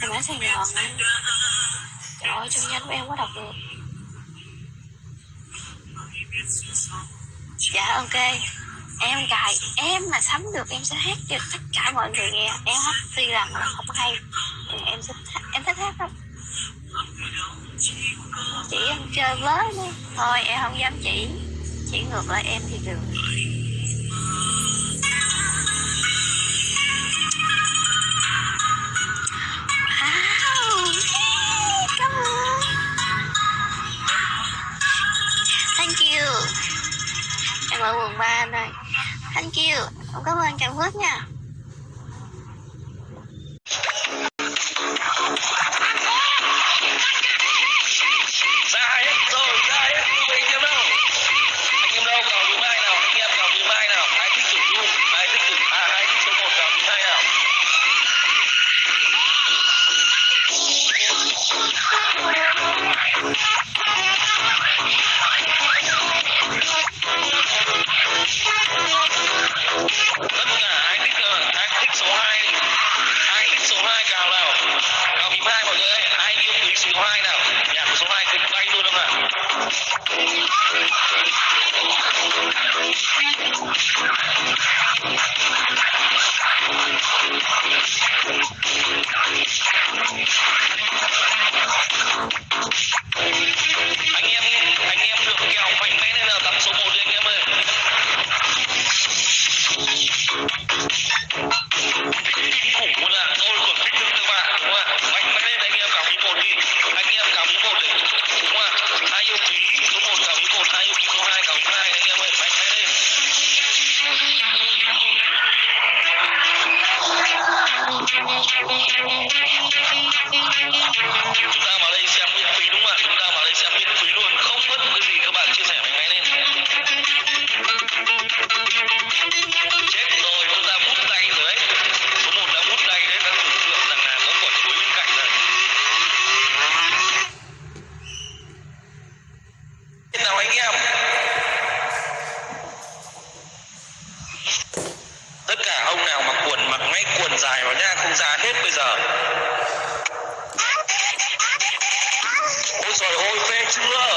em ở Sài Gòn trời ơi trong nhanh của em có đọc được. Dạ ok. Em cài em mà sắm được em sẽ hát cho tất cả mọi người nghe. Em hát tuy rằng là không hay. Nhưng em thích em thích hát lắm. Chị em chơi với đi, thôi em không dám chỉ. Chỉ ngược lại em thì được. Em ở quận 3 anh ơi. Thank you. Em cảm ơn Trần Phước nha. ra hết rồi, ra hết anh em đâu anh em đâu vào thứ mai nào anh em vào thứ mai nào ai thích chủ dung ai thích chủ à ai thích số một vào thứ mai nào Thank you. Chúng ta vào đây xem miễn phí đúng không ạ? Chúng ta vào đây xem miễn phí luôn. Không mất cái gì các bạn chia sẻ mạnh mẽ lên. Chết rồi, chúng ta bút tay rồi đấy. Số một đã bút tay đấy, đã tưởng tượng rằng là có quả chuối bên cạnh rồi. Thế nào anh em tất cả ông nào mặc quần dài vào nha không ra hết bây giờ. Ôi trời ôi phê chưa?